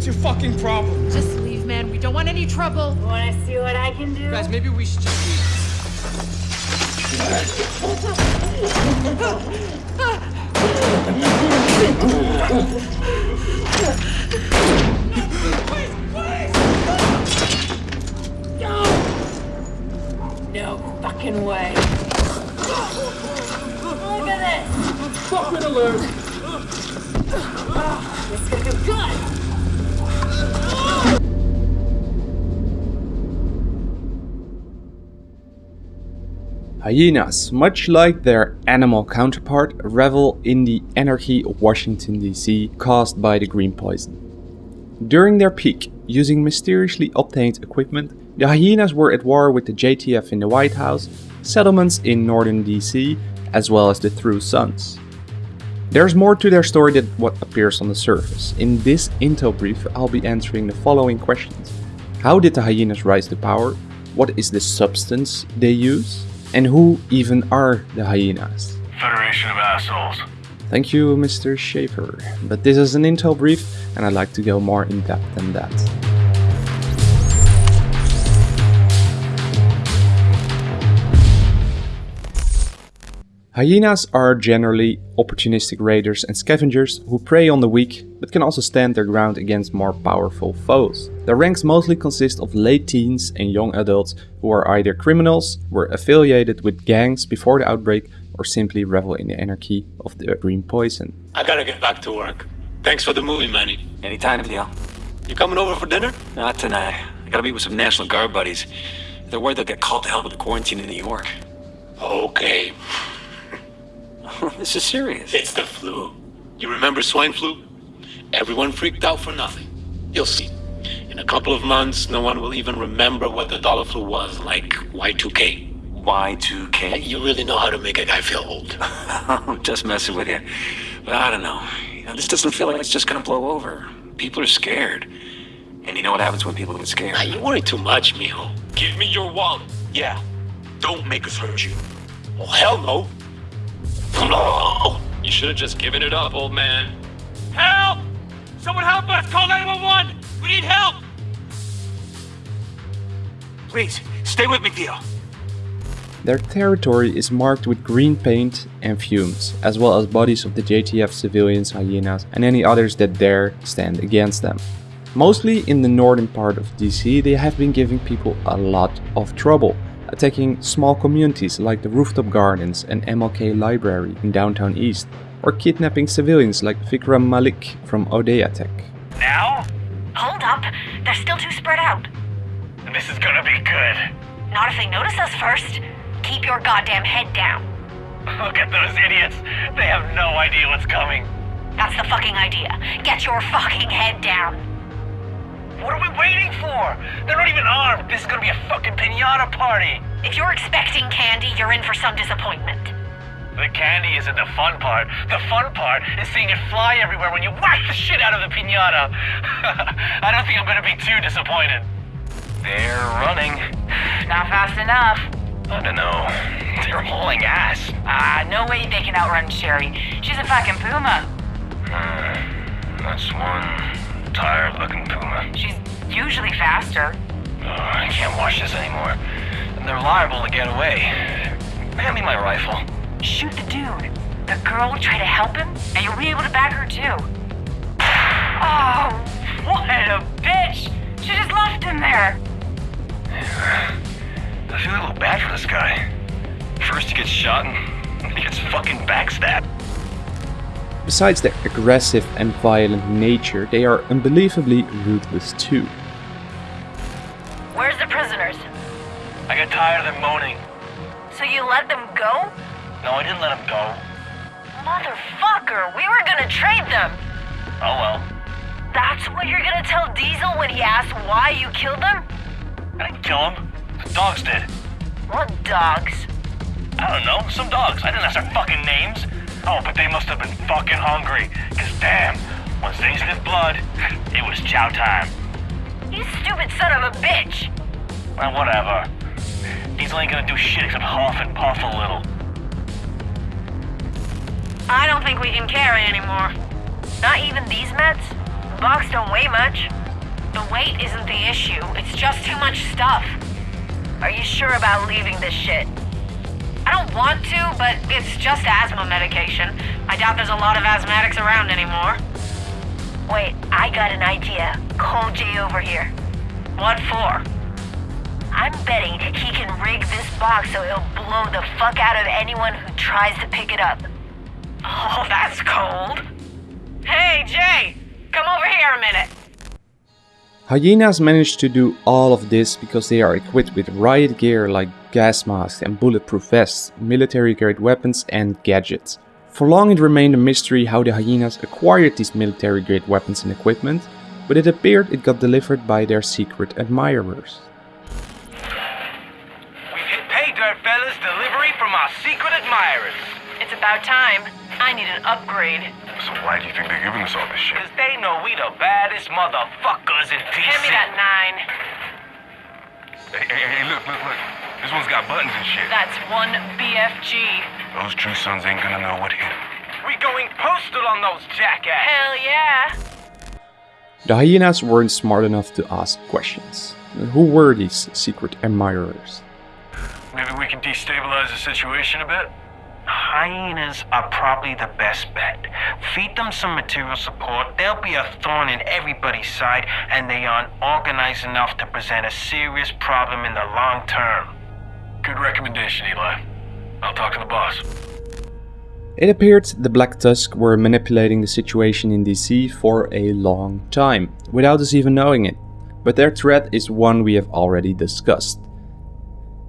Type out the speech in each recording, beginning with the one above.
What's your fucking problem? Just leave, man. We don't want any trouble. Wanna see what I can do? Guys, maybe we should just leave. No fucking way. Look at this! Fucking alert! This is gonna do good! Hyenas, much like their animal counterpart, revel in the anarchy of Washington DC caused by the green poison. During their peak, using mysteriously obtained equipment, the hyenas were at war with the JTF in the White House, settlements in northern DC, as well as the True Sons. There's more to their story than what appears on the surface. In this intel brief, I'll be answering the following questions. How did the hyenas rise to power? What is the substance they use? And who even are the hyenas? Federation of assholes. Thank you, Mr. Schaefer. But this is an intel brief, and I'd like to go more in depth than that. Hyenas are generally opportunistic raiders and scavengers who prey on the weak, but can also stand their ground against more powerful foes. Their ranks mostly consist of late teens and young adults who are either criminals, were affiliated with gangs before the outbreak, or simply revel in the anarchy of the green poison. I gotta get back to work. Thanks for the movie, Manny. Anytime, Theo. You coming over for dinner? Not tonight. I gotta meet with some National Guard buddies. They're worried they'll get called to hell with the quarantine in New York. Okay. this is serious. It's the flu. You remember swine flu? Everyone freaked out for nothing. You'll see. In a couple of months, no one will even remember what the dollar flu was, like Y2K. Y2K. You really know how to make a guy feel old. I'm just messing with you. But I don't know. You know, This doesn't feel like it's just gonna blow over. People are scared. And you know what happens when people get scared? You worry too much, mijo. Give me your wallet. Yeah. Don't make us hurt you. Oh, hell no. You should have just given it up, old man. Help! Someone help us! Call 911! We need help! Please, stay with me, Theo. Their territory is marked with green paint and fumes, as well as bodies of the JTF civilians, hyenas, and any others that dare stand against them. Mostly in the northern part of DC, they have been giving people a lot of trouble, Uh, attacking small communities like the Rooftop Gardens and MLK Library in downtown East, or kidnapping civilians like Vikram Malik from Odeya Tech. Now? Hold up. They're still too spread out. This is gonna be good. Not if they notice us first. Keep your goddamn head down. Look at those idiots. They have no idea what's coming. That's the fucking idea. Get your fucking head down. What are we waiting for? They're not even armed. This is gonna be a fucking pinata party. If you're expecting candy, you're in for some disappointment. The candy isn't the fun part. The fun part is seeing it fly everywhere when you whack the shit out of the pinata. I don't think I'm gonna be too disappointed. They're running. Not fast enough. I don't know. They're hauling ass. Ah, no way they can outrun Sherry. She's a fucking puma. That's one tired looking puma. She's usually faster. Oh, I can't watch this anymore. They're liable to get away. Hand me my rifle. Shoot the dude. The girl will try to help him, and you'll be able to back her too. Oh, what a bitch! She just left him there. I feel a little bad for this guy. First he gets shot and then he gets fucking backstabbed. Besides their aggressive and violent nature, they are unbelievably ruthless too. Where's the prisoners? I got tired of them moaning. So you let them go? No, I didn't let them go. Motherfucker, we were gonna trade them. Oh well. That's what you're gonna tell Diesel when he asks why you killed them? I didn't kill him. The dogs did. What dogs? I don't know, some dogs. I didn't ask their fucking names. Oh, but they must have been fucking hungry. Cause damn, once they sniffed blood, it was chow time. You stupid son of a bitch. Well, whatever. Diesel ain't gonna do shit except huff and puff a little. I don't think we can carry anymore. Not even these meds? box don't weigh much. The weight isn't the issue, it's just too much stuff. Are you sure about leaving this shit? I want to, but it's just asthma medication. I doubt there's a lot of asthmatics around anymore. Wait, I got an idea. Call Jay over here. What for? I'm betting he can rig this box so he'll blow the fuck out of anyone who tries to pick it up. Oh, that's cold. Hey, Jay! Come over here a minute. Hyenas manage to do all of this because they are equipped with riot gear like gas masks and bulletproof vests, military grade weapons and gadgets. For long it remained a mystery how the hyenas acquired these military grade weapons and equipment, but it appeared it got delivered by their secret admirers. We've hit pay dirt, fellas. Delivery from our secret admirers. It's about time. I need an upgrade. So why do you think they're giving us all this shit? Cause they know we the baddest motherfuckers in DC. Hand me that nine. Hey, hey, hey, look, look, look. This one's got buttons and shit. That's one BFG. Those true sons ain't gonna know what hit 'em. We going postal on those jackasses. Hell yeah. The hyenas weren't smart enough to ask questions. Who were these secret admirers? Maybe we can destabilize the situation a bit? Hyenas are probably the best bet. Feed them some material support, they'll be a thorn in everybody's side, and they aren't organized enough to present a serious problem in the long term. Good recommendation, Eli. I'll talk to the boss. It appeared the Black Tusk were manipulating the situation in DC for a long time, without us even knowing it. But their threat is one we have already discussed.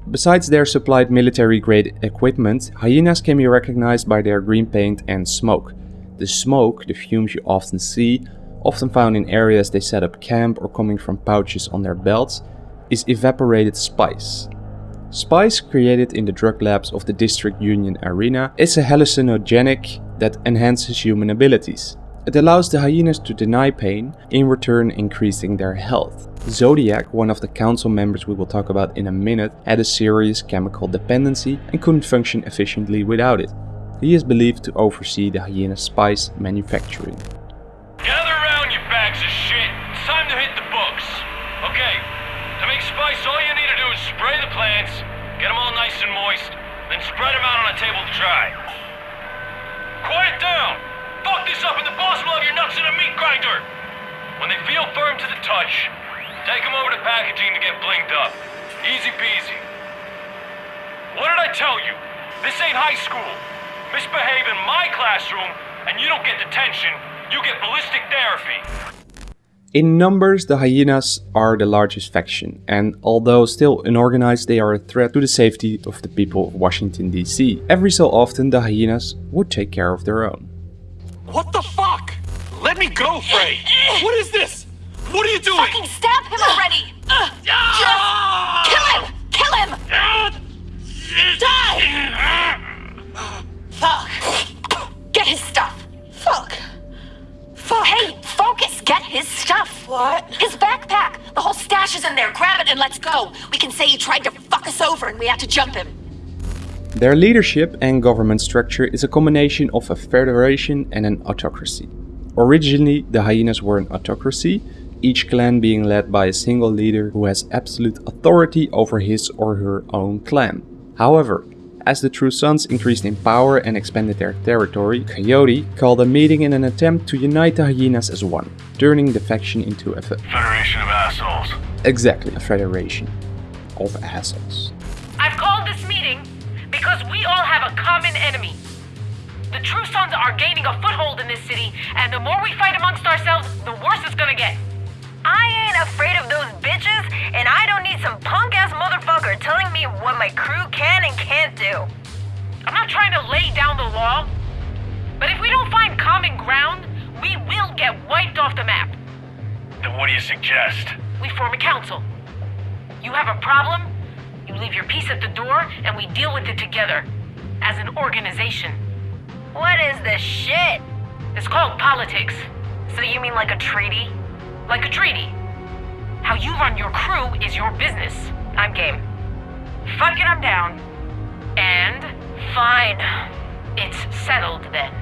Besides their supplied military grade equipment, hyenas can be recognized by their green paint and smoke. The smoke, the fumes you often see, often found in areas they set up camp or coming from pouches on their belts, is evaporated spice. Spice, created in the drug labs of the District Union Arena, is a hallucinogenic that enhances human abilities. It allows the hyenas to deny pain, in return increasing their health. Zodiac, one of the council members we will talk about in a minute, had a serious chemical dependency and couldn't function efficiently without it. He is believed to oversee the hyena spice manufacturing. Gather around, you bags of shit. It's time to hit the books. Okay, to make spice, all you need to do is spray the plants, get them all nice and moist, then spread them out on a table to dry. Quiet down! Fuck this up and the boss will have your nuts in a meat grinder! When they feel firm to the touch, take them over to packaging to get blinged up. Easy peasy. What did I tell you? This ain't high school. Misbehave in my classroom, and you don't get detention, you get ballistic therapy. In numbers, the hyenas are the largest faction, and although still unorganized, they are a threat to the safety of the people of Washington DC. Every so often, the hyenas would take care of their own. What the fuck? Let me go, Frey! What is this? What are you doing? Fucking stab him already! Just kill him! Kill him! Die! Fuck. Get his stuff. Fuck. Fuck. Hey, focus! Get his stuff. What? His backpack. The whole stash is in there. Grab it and let's go. We can say he tried to fuck us over and we had to jump him. Their leadership and government structure is a combination of a federation and an autocracy. Originally, the hyenas were an autocracy, each clan being led by a single leader who has absolute authority over his or her own clan. However, as the True Sons increased in power and expanded their territory, Coyote called a meeting in an attempt to unite the hyenas as one, turning the faction into a fe- Federation of assholes. exactly a federation of assholes. I've called this meeting because we all have a common enemy. The True Sons are gaining a foothold in this city, and the more we fight amongst ourselves, the worse it's gonna get. I ain't afraid of those bitches, and I don't need some punk ass motherfucker telling me what my crew can and can't do. I'm not trying to lay down the law, but if we don't find common ground, we will get wiped off the map. Then what do you suggest? We form a council. You have a problem, you leave your piece at the door, and we deal with it together. As an organization. What is this shit? It's called politics. So you mean like a treaty? Like a treaty. How you run your crew is your business. I'm game. Fuck it, I'm down. And fine. It's settled then.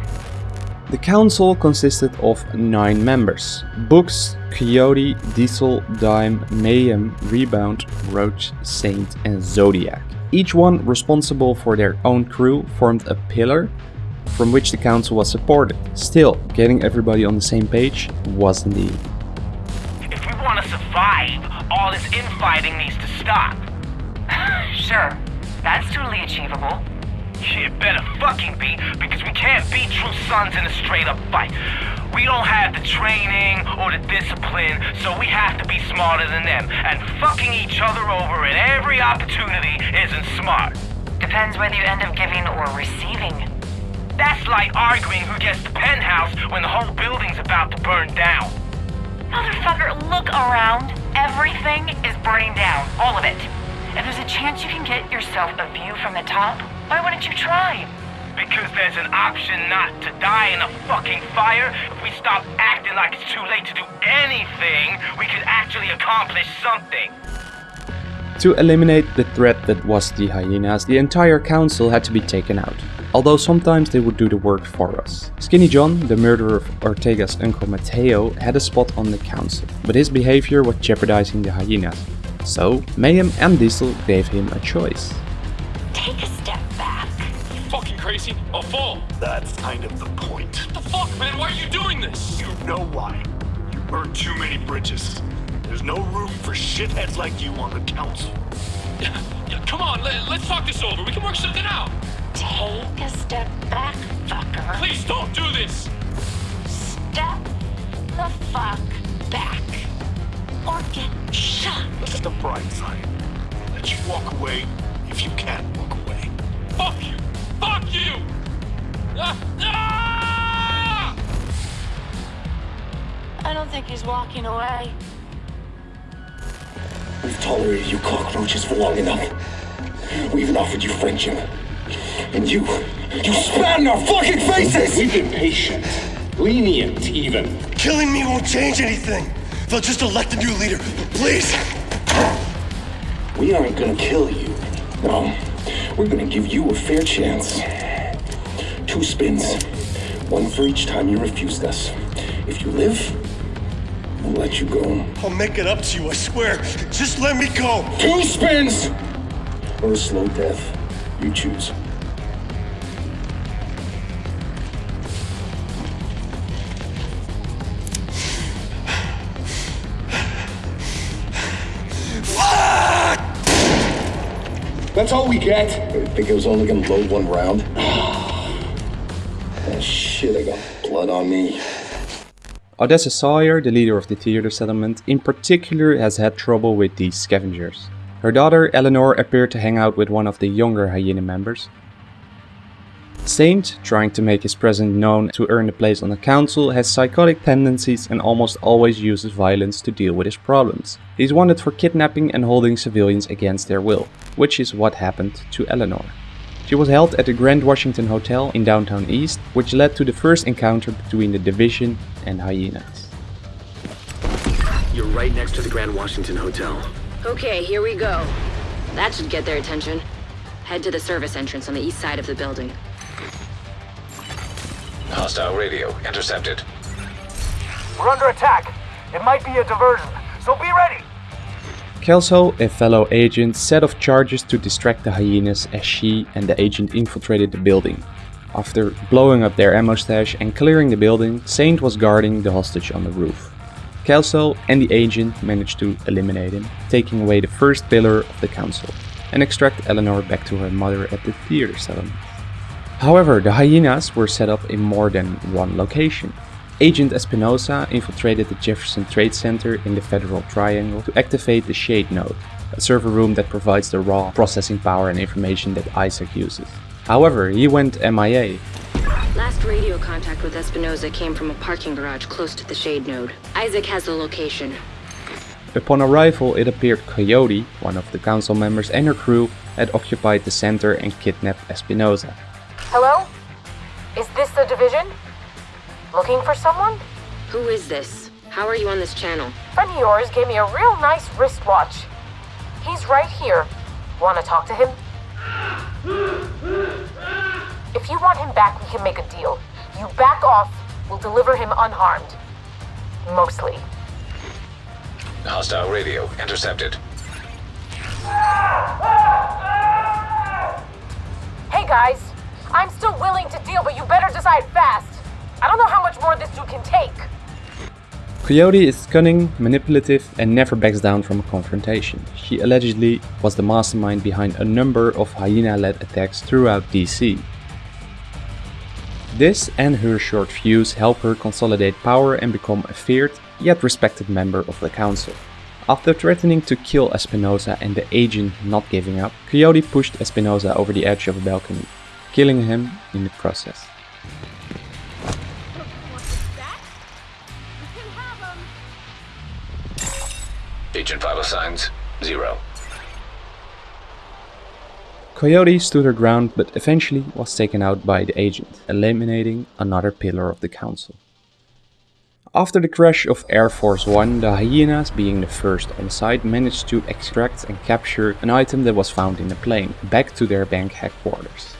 The council consisted of nine members. Books, Coyote, Diesel, Dime, Mayhem, Rebound, Roach, Saint and Zodiac. Each one responsible for their own crew formed a pillar from which the council was supported. Still, getting everybody on the same page wasn't easy. If we want to survive, all this infighting needs to stop. Sure, that's totally achievable. Shit better fucking be, because we can't beat true sons in a straight up fight. We don't have the training or the discipline, so we have to be smarter than them. And fucking each other over at every opportunity isn't smart. Depends whether you end up giving or receiving. That's like arguing who gets the penthouse when the whole building's about to burn down. Motherfucker, look around. Everything is burning down. All of it. If there's a chance you can get yourself a view from the top, why wouldn't you try? Because there's an option not to die in a fucking fire. If we stop acting like it's too late to do anything, we could actually accomplish something. To eliminate the threat that was the hyenas, the entire council had to be taken out. Although sometimes they would do the work for us. Skinny John, the murderer of Ortega's uncle Mateo, had a spot on the council, but his behavior was jeopardizing the hyenas. So, Mayhem and Diesel gave him a choice. Take a step back. You fucking crazy? I'll fall. That's kind of the point. What the fuck, man? Why are you doing this? You know why. You burned too many bridges. There's no room for shitheads like you on the council. Yeah, yeah, come on, let, let's talk this over. We can work something out. Take a step back, fucker. Please don't do this. Step the fuck back. Or get shot. Look at the bright side. Let you walk away if you can't walk away. Fuck you. Fuck you. Ah, ah! I don't think he's walking away. We've tolerated you cockroaches for long enough. We even offered you friendship. And you, you spat in our fucking faces! We've been patient. Lenient, even. Killing me won't change anything. They'll just elect a new leader. Please! We aren't gonna kill you. No. We're gonna give you a fair chance. Two spins. One for each time you refused us. If you live, we'll let you go. I'll make it up to you, I swear. Just let me go. Two spins! Or a slow death. You choose. That's all we get. I think it was only gonna load one round. oh shit, I got blood on me. Odessa Sawyer, the leader of the theater settlement, in particular has had trouble with these scavengers. Her daughter Eleanor appeared to hang out with one of the younger hyena members. Saint, trying to make his presence known to earn a place on the council, has psychotic tendencies and almost always uses violence to deal with his problems. He's wanted for kidnapping and holding civilians against their will, which is what happened to Eleanor. She was held at the Grand Washington Hotel in downtown East, which led to the first encounter between the Division and hyenas. You're right next to the Grand Washington Hotel. Okay, here we go. That should get their attention. Head to the service entrance on the east side of the building. Hostile radio intercepted. We're under attack. It might be a diversion, so be ready. Kelso, a fellow agent, set off charges to distract the hyenas as she and the agent infiltrated the building. After blowing up their ammo stash and clearing the building, Saint was guarding the hostage on the roof. Kelso and the agent managed to eliminate him, taking away the first pillar of the council, and extract Eleanor back to her mother at the theater settlement. However, the hyenas were set up in more than one location. Agent Espinosa infiltrated the Jefferson Trade Center in the Federal Triangle to activate the Shade Node, a server room that provides the raw processing power and information that Isaac uses. However, he went MIA. Last radio contact with Espinoza came from a parking garage close to the Shade Node. Isaac has the location. Upon arrival, it appeared Coyote, one of the council members and her crew, had occupied the center and kidnapped Espinoza. Hello? Is this the division? Looking for someone? Who is this? How are you on this channel? Friend of yours gave me a real nice wristwatch. He's right here. Want to talk to him? If you want him back, we can make a deal. you back off, we'll deliver him unharmed. Mostly. Hostile radio intercepted. Hey guys, I'm still willing to deal, but you better decide fast. I don't know how much more this dude can take. Coyote is cunning, manipulative, and never backs down from a confrontation. She allegedly was the mastermind behind a number of hyena-led attacks throughout DC. This and her short fuse help her consolidate power and become a feared yet respected member of the council. After threatening to kill Espinosa and the agent not giving up, Coyote pushed Espinosa over the edge of a balcony, killing him in the process. Agent vital oh signs, zero. Coyote stood her ground but eventually was taken out by the agent, eliminating another pillar of the council. After the crash of Air Force One, the hyenas, being the first on site, managed to extract and capture an item that was found in the plane, back to their bank headquarters.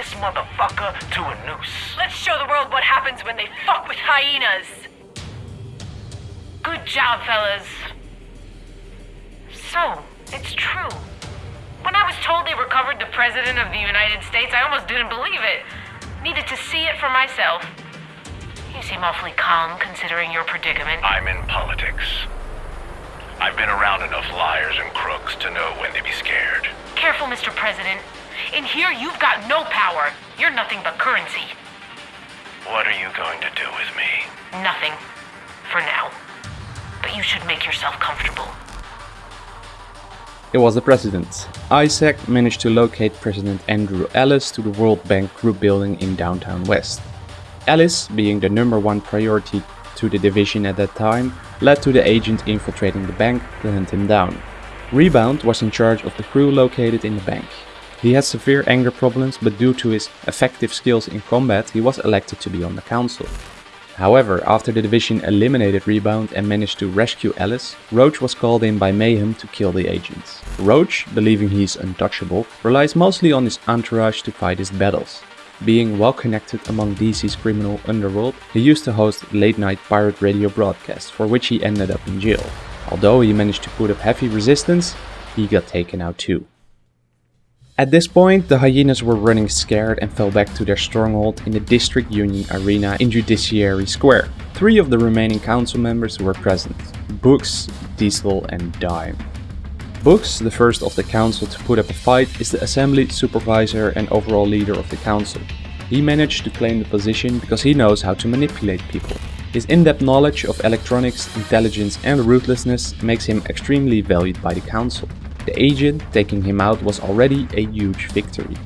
This motherfucker to a noose. Let's show the world what happens when they fuck with hyenas. Good job, fellas. So, it's true. When I was told they recovered the President of the United States, I almost didn't believe it. Needed to see it for myself. You seem awfully calm considering your predicament. I'm in politics. I've been around enough liars and crooks to know when to be scared. Careful, Mr. President. In here, you've got no power. You're nothing but currency. What are you going to do with me? Nothing. For now. But you should make yourself comfortable. It was the president. Isaac managed to locate President Andrew Ellis to the World Bank Group building in downtown West. Ellis, being the number one priority to the division at that time, led to the agent infiltrating the bank to hunt him down. Rebound was in charge of the crew located in the bank. He had severe anger problems, but due to his effective skills in combat, he was elected to be on the council. However, after the division eliminated Rebound and managed to rescue Ellis, Roach was called in by Mayhem to kill the agents. Roach, believing he is untouchable, relies mostly on his entourage to fight his battles. Being well connected among DC's criminal underworld, he used to host late-night pirate radio broadcasts, for which he ended up in jail. Although he managed to put up heavy resistance, he got taken out too. At this point, the hyenas were running scared and fell back to their stronghold in the District Union Arena in Judiciary Square. Three of the remaining council members were present, Books, Diesel and Dime. Books, the first of the council to put up a fight, is the assembly supervisor and overall leader of the council. He managed to claim the position because he knows how to manipulate people. His in-depth knowledge of electronics, intelligence and ruthlessness makes him extremely valued by the council. The agent taking him out was already a huge victory.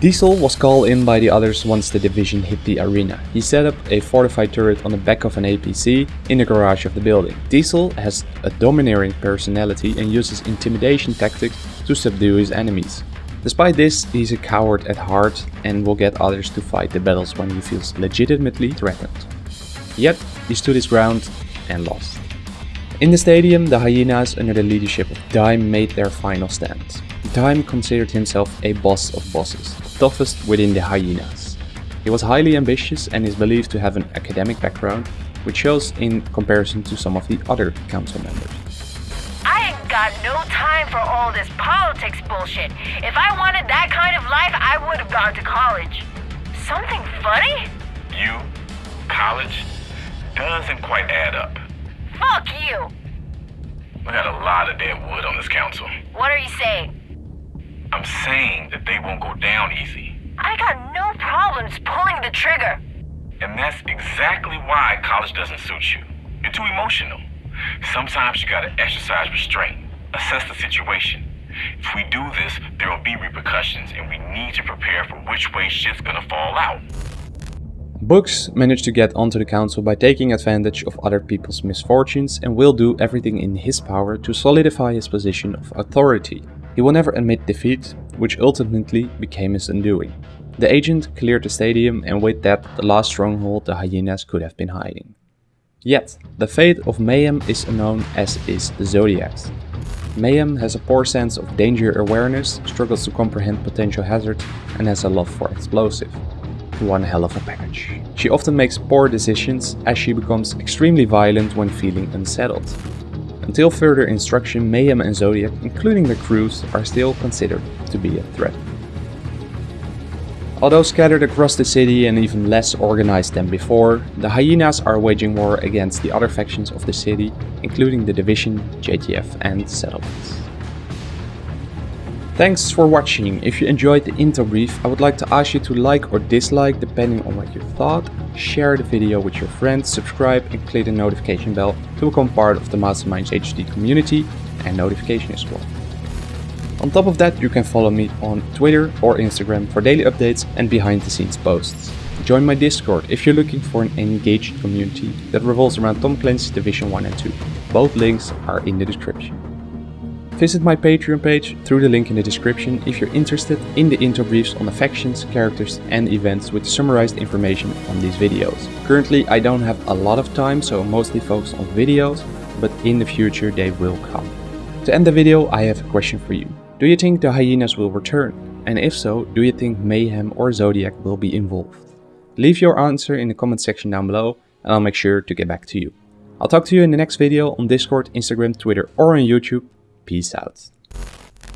Diesel was called in by the others once the division hit the arena. He set up a fortified turret on the back of an APC in the garage of the building. Diesel has a domineering personality and uses intimidation tactics to subdue his enemies. Despite this, he's a coward at heart and will get others to fight the battles when he feels legitimately threatened. Yet, he stood his ground and lost. In the stadium, the hyenas under the leadership of Dime made their final stand. Dime considered himself a boss of bosses, toughest within the hyenas. He was highly ambitious and is believed to have an academic background, which shows in comparison to some of the other council members. I ain't got no time for all this politics bullshit. If I wanted that kind of life, I would have gone to college. Something funny? You? College? Doesn't quite add up. Fuck you! We got a lot of dead wood on this council. What are you saying? I'm saying that they won't go down easy. I got no problems pulling the trigger. And that's exactly why college doesn't suit you. You're too emotional. Sometimes you gotta exercise restraint, assess the situation. If we do this, there will be repercussions, and we need to prepare for which way shit's gonna fall out. Books managed to get onto the council by taking advantage of other people's misfortunes and will do everything in his power to solidify his position of authority. He will never admit defeat, which ultimately became his undoing. The agent cleared the stadium and with that the last stronghold the hyenas could have been hiding. Yet, the fate of Mayhem is unknown as is the Zodiac's. Mayhem has a poor sense of danger awareness, struggles to comprehend potential hazards and has a love for explosive. One hell of a package. She often makes poor decisions as she becomes extremely violent when feeling unsettled. Until further instruction, Mayhem and Zodiac, including the crews, are still considered to be a threat. Although scattered across the city and even less organized than before, the Hyenas are waging war against the other factions of the city, including the Division, JTF and Settlements. Thanks for watching. If you enjoyed the intel brief, I would like to ask you to like or dislike depending on what you thought, share the video with your friends, subscribe and click the notification bell to become part of the Masterminds HD community and notification squad. On top of that, you can follow me on Twitter or Instagram for daily updates and behind the scenes posts. Join my Discord if you're looking for an engaged community that revolves around Tom Clancy's Division 1 and 2. Both links are in the description. Visit my Patreon page through the link in the description if you're interested in the intel briefs on the factions, characters and events with summarized information on these videos. Currently I don't have a lot of time so I'm mostly focused on videos, but in the future they will come. To end the video I have a question for you. Do you think the hyenas will return? And if so, do you think Mayhem or Zodiac will be involved? Leave your answer in the comment section down below and I'll make sure to get back to you. I'll talk to you in the next video on Discord, Instagram, Twitter or on YouTube. Peace out.